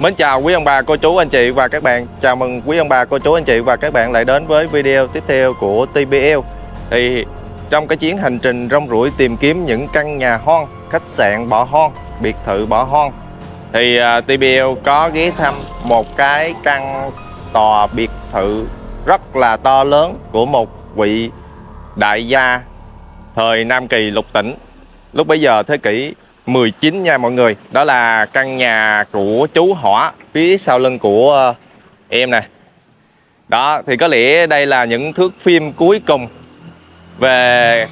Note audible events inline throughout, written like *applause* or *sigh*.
Mến chào quý ông bà, cô chú, anh chị và các bạn. Chào mừng quý ông bà, cô chú, anh chị và các bạn lại đến với video tiếp theo của TBL Thì trong cái chuyến hành trình rong ruổi tìm kiếm những căn nhà hoang, khách sạn bỏ hoang, biệt thự bỏ hoang Thì à, uh, TBL có ghé thăm một cái căn tòa biệt thự rất là to lớn của một vị đại gia thời Nam Kỳ lục tỉnh. Lúc bấy giờ thế kỷ 19 nha mọi người. Đó là căn nhà của chú Hỏa Phía sau lưng của ờ, em nè. Đó, thì có lẽ đây là những thước phim cuối cùng Về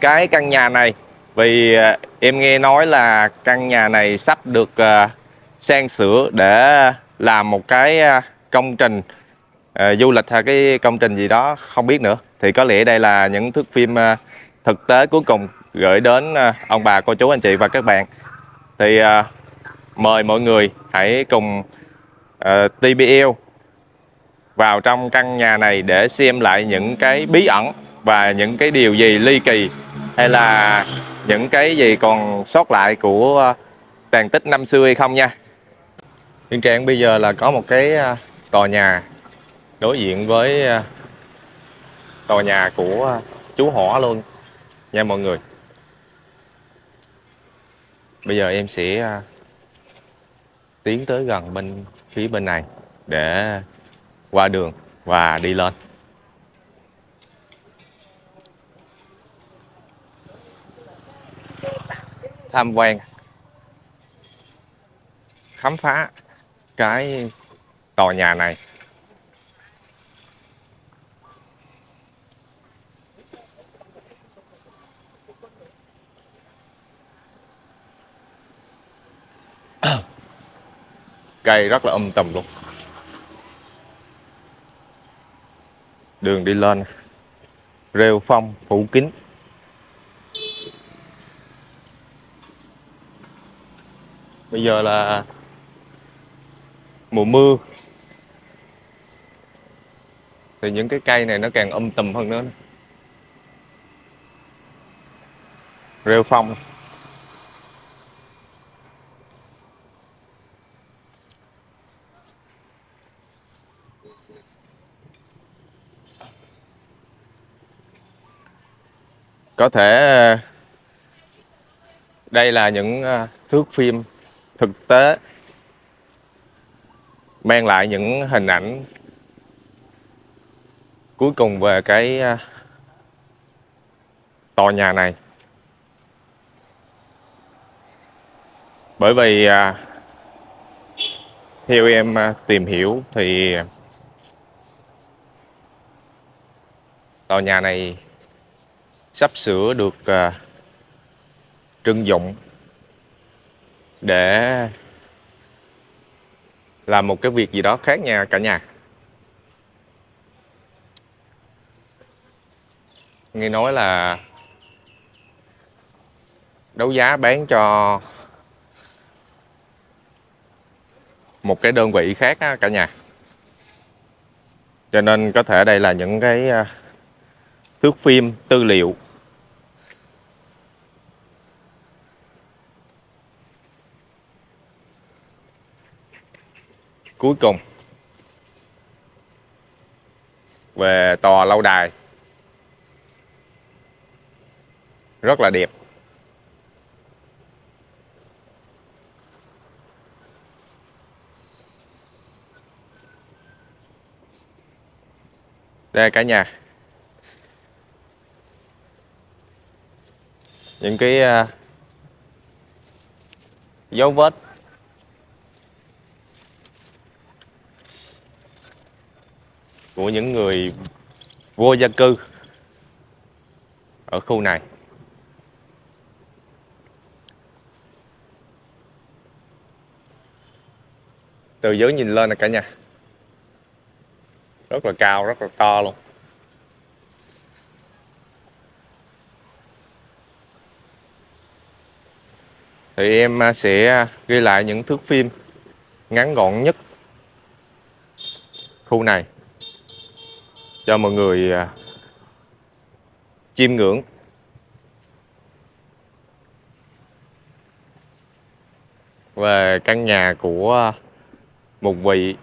cái căn nhà này. Vì ờ, em nghe nói là căn nhà này sắp được ờ, sang sửa để làm một cái công trình du lịch hay cái công trình gì đó, không biết nữa. Thì có lẽ đây là những thước phim thực tế cuối cùng gửi đến à, ông bà, cô chú, anh chị và các bạn. Thì à, mời mọi người hãy cùng à, TBL vào trong căn nhà này để xem lại những cái bí ẩn và những cái điều gì ly kỳ, hay là những cái gì còn sót lại của tàn tích năm xưa hay không nha. Hiện trạng bây giờ là có một cái tòa nhà đối diện với tòa nhà của chú hỏa luôn nha mọi người bây giờ em sẽ à, tiến tới gần bên phía bên này để qua đường và đi lên. Tham quan, khám phá cái tòa nhà này. Cây rất là âm tầm luôn. Đường đi lên, rêu phong phủ kín. Bây giờ là mùa mưa. Thì những cái cây này nó càng âm tầm hơn nữa. Rêu phong. Có thể ờ, đây là những ờ, thước phim thực tế, mang lại những hình ảnh cuối cùng về cái ờ, tòa nhà này. Bởi vì theo em tìm hiểu thì tòa nhà này sắp sửa được uh, trưng dụng để làm một cái việc gì đó khác nha cả nhà. Nghe nói là đấu giá bán cho một cái đơn vị khác á, cả nhà. Cho nên có thể đây là những cái uh, thước phim, tư liệu. Cuối cùng, về tòa lâu đài. Rất là đẹp. Đây cả nhà. Những cái uh, dấu vết. Của những người vô gia cư ở khu này. Từ dưới nhìn lên nè cả nhà. Rất là cao rất là to luôn. Thì em à, sẽ à, ghi lại những thước phim ngắn gọn nhất khu này cho mọi người à, chiêm ngưỡng. Về căn nhà của một vị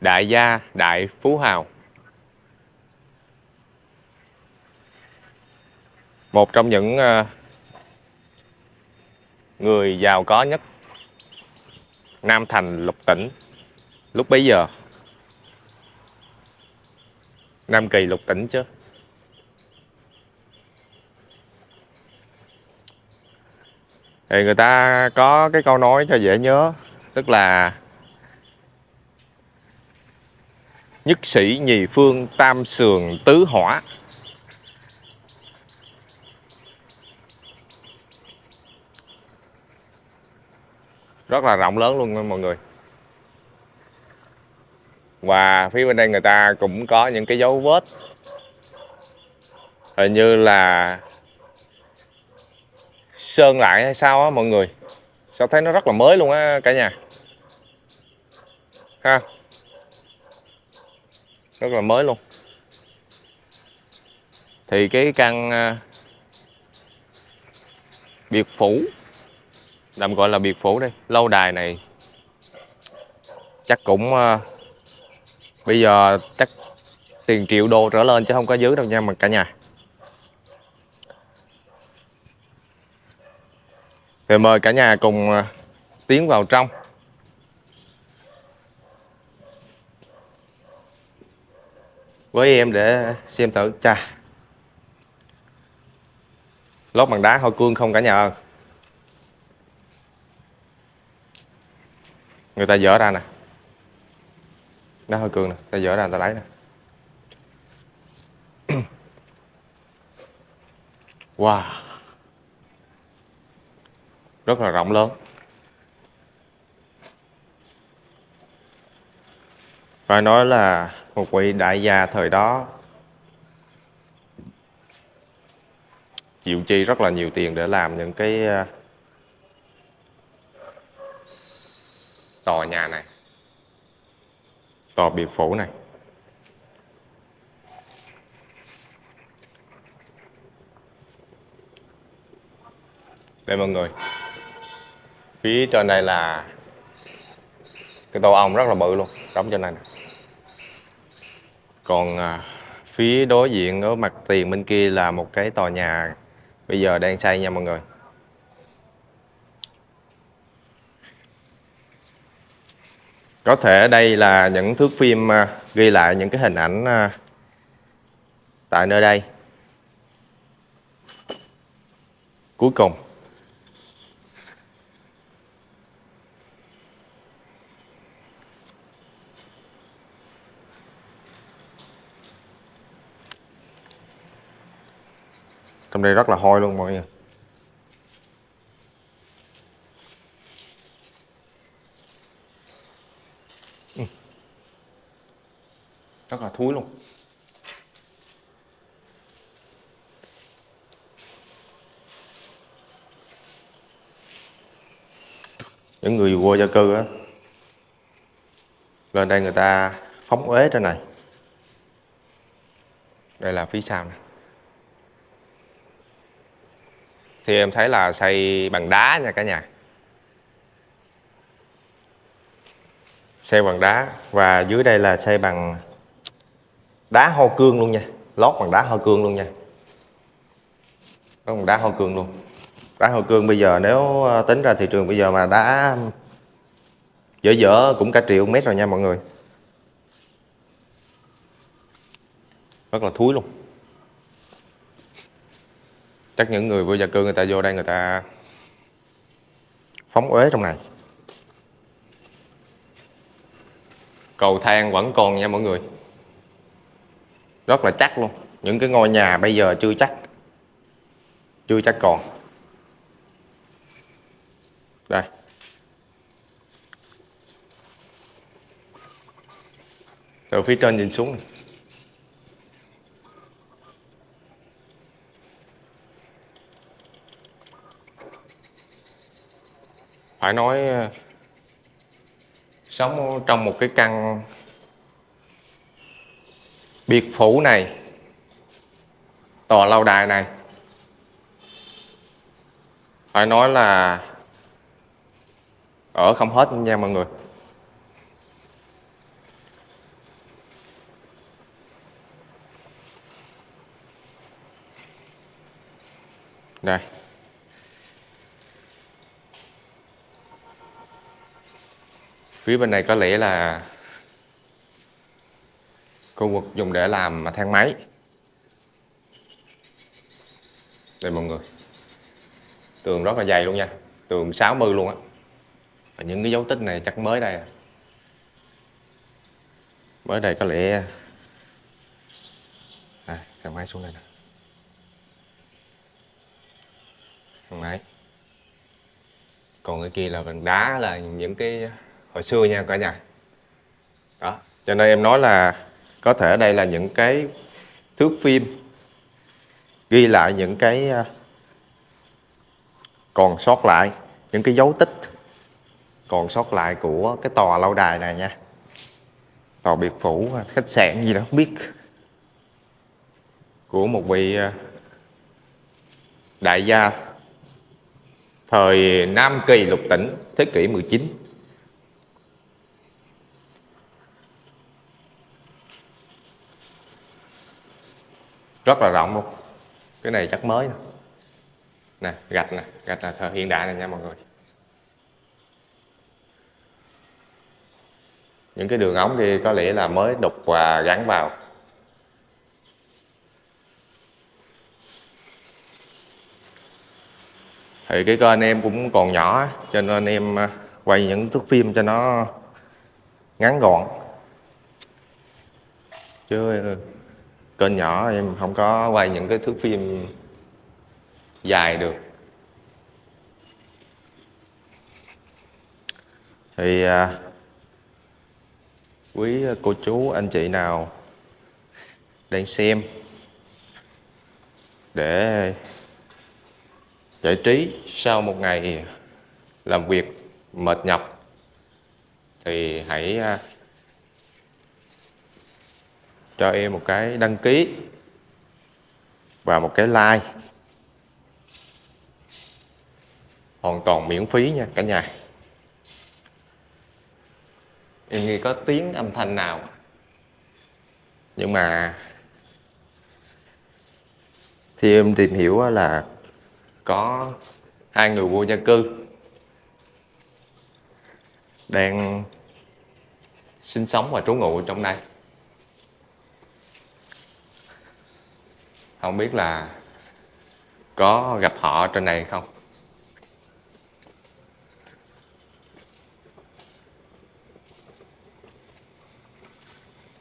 đại gia, đại phú hào. Một trong những người giàu có nhất. Nam Thành, Lục Tỉnh. Lúc bấy giờ? Nam Kỳ, Lục Tỉnh chứ. Thì người ta có cái câu nói cho dễ nhớ, tức là nhất sĩ nhì phương tam sườn tứ hỏa. Rất là rộng lớn luôn mọi người. Và phía bên đây người ta cũng có những cái dấu vết. Hình như là sơn lại hay sao á mọi người. Sao thấy nó rất là mới luôn á cả nhà. Ha. Rất là mới luôn. Thì cái căn à, biệt phủ tạm gọi là biệt phủ đây. Lâu đài này chắc cũng ờ, bây giờ chắc tiền triệu đô trở lên chứ không có dưới đâu nha, mà cả nhà. Thì mời cả nhà cùng ờ, tiến vào trong. Với em để xem thử. Cha lót bằng đá hoa cương không cả nhà ơi. Người ta dỡ ra nè. Nó hơi cương nè. Ta dỡ ra, người ta lấy nè. *clears throat* Wow. Rất là rộng lớn. Phải nói là một vị đại gia thời đó chịu chi rất là nhiều tiền để làm những cái ờ, tòa nhà này tòa biệt phủ này. Đây mọi người phía trên đây là cái tổ ong rất là bự luôn đóng trên này nè. Còn à, phía đối diện ở mặt tiền bên kia là một cái tòa nhà bây giờ đang xây nha mọi người. Có thể đây là những thước phim à, ghi lại những cái hình ảnh à, tại nơi đây. Cuối cùng. Trong đây rất là hôi luôn mọi người. Rất là thúi luôn. Những người vô gia cư á, lên đây người ta phóng uế trên này. Đây là phía sau này. Thì em thấy là xây bằng đá nha cả nhà. Xây bằng đá và dưới đây là xây bằng đá ho cương luôn nha. Lót bằng đá ho cương luôn nha. Bằng đá ho cương luôn. Đá ho cương bây giờ nếu ờ, tính ra thị trường bây giờ mà đá dở dở cũng cả triệu mét rồi nha mọi người. Rất là thúi luôn. Chắc những người vô gia cư người ta vô đây người ta phóng uế trong này. Cầu thang vẫn còn nha mọi người rất là chắc luôn. Những cái ngôi nhà bây giờ chưa chắc. Chưa chắc còn. Đây. Từ phía trên nhìn xuống. Này. phải nói ờ, sống trong một cái căn biệt phủ này, tòa lâu đài này. Phải nói là ở không hết nha mọi người. Đây. Phía bên này có lẽ là khu vực dùng để làm thang máy. Đây mọi người. Tường rất là dày luôn nha. Tường 60 luôn á. Và những cái dấu tích này chắc mới đây à. mới đây có lẽ à, thang máy xuống đây nè. Thang máy. Còn cái kia là bằng đá là những cái hồi xưa nha cả nhà. Đó cho nên em nói là có thể đây là những cái thước phim ghi lại những cái à, còn sót lại, những cái dấu tích còn sót lại của cái tòa lâu đài này nha. Tòa biệt phủ à, khách sạn gì đó, không biết. Của một vị à, đại gia thời Nam Kỳ lục tỉnh, thế kỷ 19 rất là rộng luôn. Cái này chắc mới nè nè, gạch nè, gạch là thời hiện đại này nha mọi người. Những cái đường ống kia có lẽ là mới đục và gắn vào. Thì cái kênh em cũng còn nhỏ, cho nên em à, quay những thước phim cho nó ngắn gọn. Chứ kênh nhỏ em không có quay những cái thước phim dài được. Thì à, quý cô chú anh chị nào đang xem để giải trí sau một ngày làm việc mệt nhọc thì hãy à, cho em một cái đăng ký và một cái like. Hoàn toàn miễn phí nha cả nhà. Em nghĩ có tiếng âm thanh nào? Nhưng mà thì em tìm hiểu là có hai người vô gia cư đang sinh sống và trú ngụ trong đây. Không biết là có gặp họ trên này không?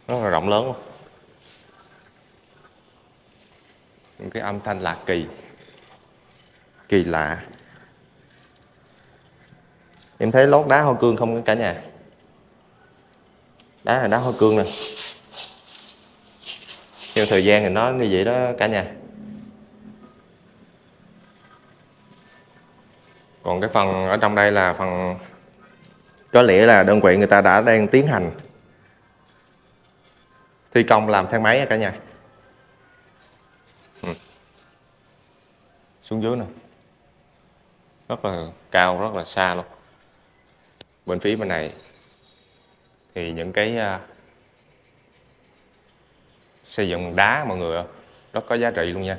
Rất là rộng lớn luôn những cái âm thanh lạ kỳ. Kỳ lạ. Em thấy lót đá hoa cương không cả nhà? Đá là đá hoa cương nè theo thời gian thì nó như vậy đó cả nhà. Còn cái phần ở trong đây là phần, có lẽ là đơn vị người ta đã đang tiến hành thi công làm thang máy cả nhà. Ừ. xuống dưới nè. Rất là cao, rất là xa luôn. Bên phía bên này thì những cái à, xây dựng bằng đá mọi người rất có giá trị luôn nha.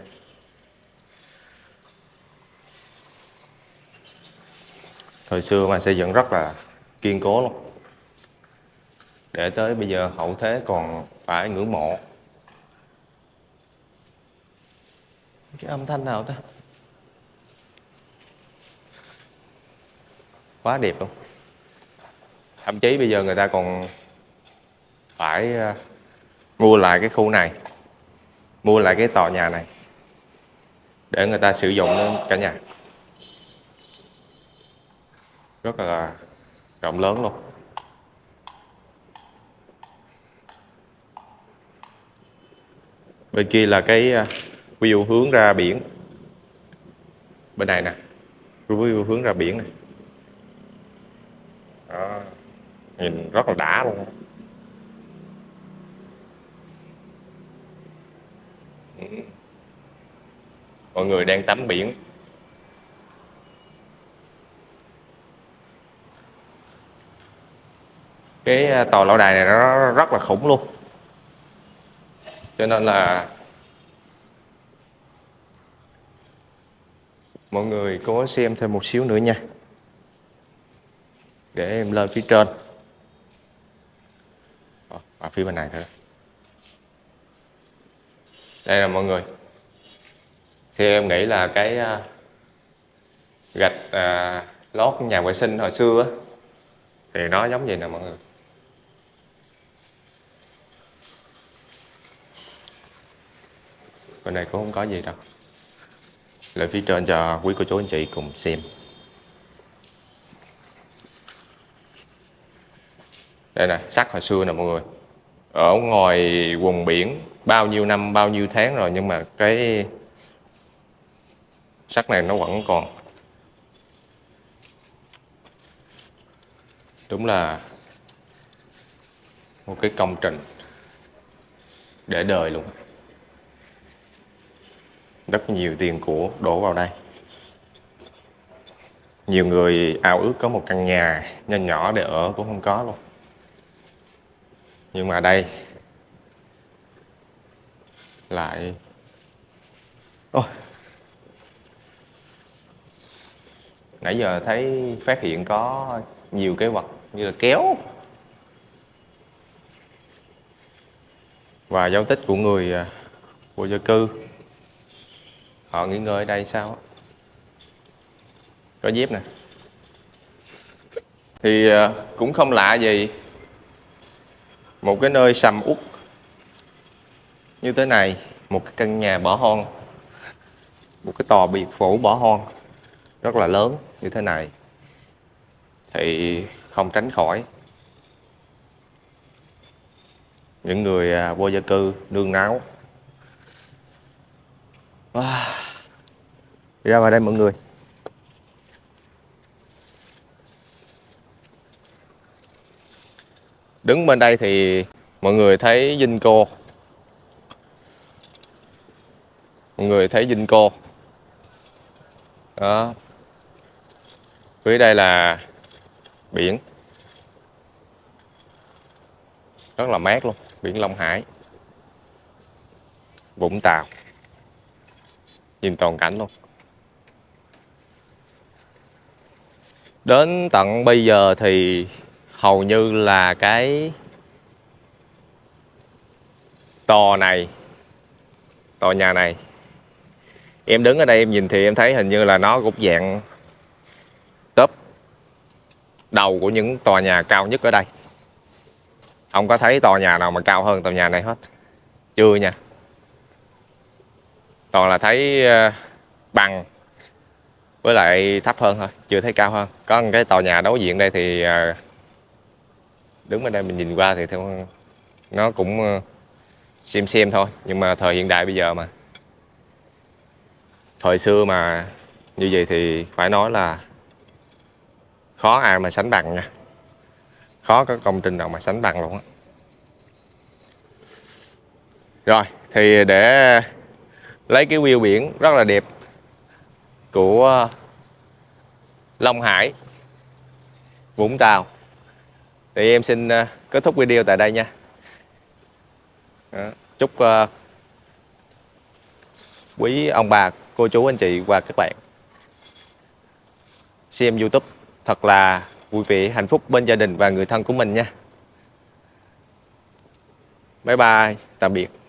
Thời xưa mà xây dựng rất là kiên cố luôn. Để tới bây giờ hậu thế còn phải ngưỡng mộ. Cái âm thanh nào ta? Quá đẹp luôn. Thậm chí bây giờ người ta còn phải à, mua lại cái khu này. Mua lại cái tòa nhà này. Để người ta sử dụng cả nhà. Rất là rộng lớn luôn. Bên kia là cái à, view hướng ra biển. Bên này nè. View hướng ra biển này. Đó. nhìn rất là đã luôn mọi người đang tắm biển. Cái à, tòa lâu đài này nó rất là khủng luôn. Cho nên là mọi người cố xem thêm một xíu nữa nha. Để em lên phía trên. Ờ, phía bên này thôi đây là mọi người. Thì em nghĩ là cái à, gạch à, lót nhà vệ sinh hồi xưa á, thì nó giống vậy nè mọi người. Bên này cũng không có gì đâu. Lại phía trên cho quý cô chú anh chị cùng xem. Đây nè sắt hồi xưa nè mọi người. Ở ngoài quần biển bao nhiêu năm, bao nhiêu tháng rồi, nhưng mà cái sắt này nó vẫn còn. Đúng là một cái công trình để đời luôn. Rất nhiều tiền của đổ vào đây. Nhiều người ao ước có một căn nhà nhỏ nhỏ để ở cũng không có luôn. Nhưng mà đây lại. Ôi. nãy giờ thấy phát hiện có nhiều cái vật như là kéo. Và dấu tích của người à, vô gia cư. Họ nghỉ ngơi ở đây sao có dép nè. Thì à, cũng không lạ gì. Một cái nơi sầm uất như thế này, một cái căn nhà bỏ hoang, một cái tòa biệt phủ bỏ hoang, rất là lớn như thế này, thì không tránh khỏi. Những người à, vô gia cư nương náu wow. Ah, ra vào đây mọi người. Đứng bên đây thì mọi người thấy dinh cô. Mọi người thấy dinh cô, đó. Phía đây là biển. Rất là mát luôn biển Long Hải. Vũng Tàu. Nhìn toàn cảnh luôn. Đến tận bây giờ thì hầu như là cái tòa này tòa nhà này em đứng ở đây em nhìn thì em thấy hình như là nó cũng dạng top đầu của những tòa nhà cao nhất ở đây. Không có thấy tòa nhà nào mà cao hơn tòa nhà này hết. Chưa nha. Toàn là thấy ờ, bằng với lại thấp hơn thôi, chưa thấy cao hơn. Có một cái tòa nhà đối diện đây thì ờ, đứng bên đây mình nhìn qua thì theo nó cũng ờ, xem xem thôi. Nhưng mà thời hiện đại bây giờ mà thời xưa mà như vậy thì phải nói là khó ai mà sánh bằng nha. Khó có công trình nào mà sánh bằng luôn á. Rồi, thì để lấy cái view biển rất là đẹp của Long Hải, Vũng Tàu, thì em xin ờ, kết thúc video tại đây nha. Ờ, chúc ờ, quý ông bà, cô chú, anh chị và các bạn. Xem YouTube, thật là vui vẻ, hạnh phúc bên gia đình và người thân của mình nha. Bye bye, tạm biệt.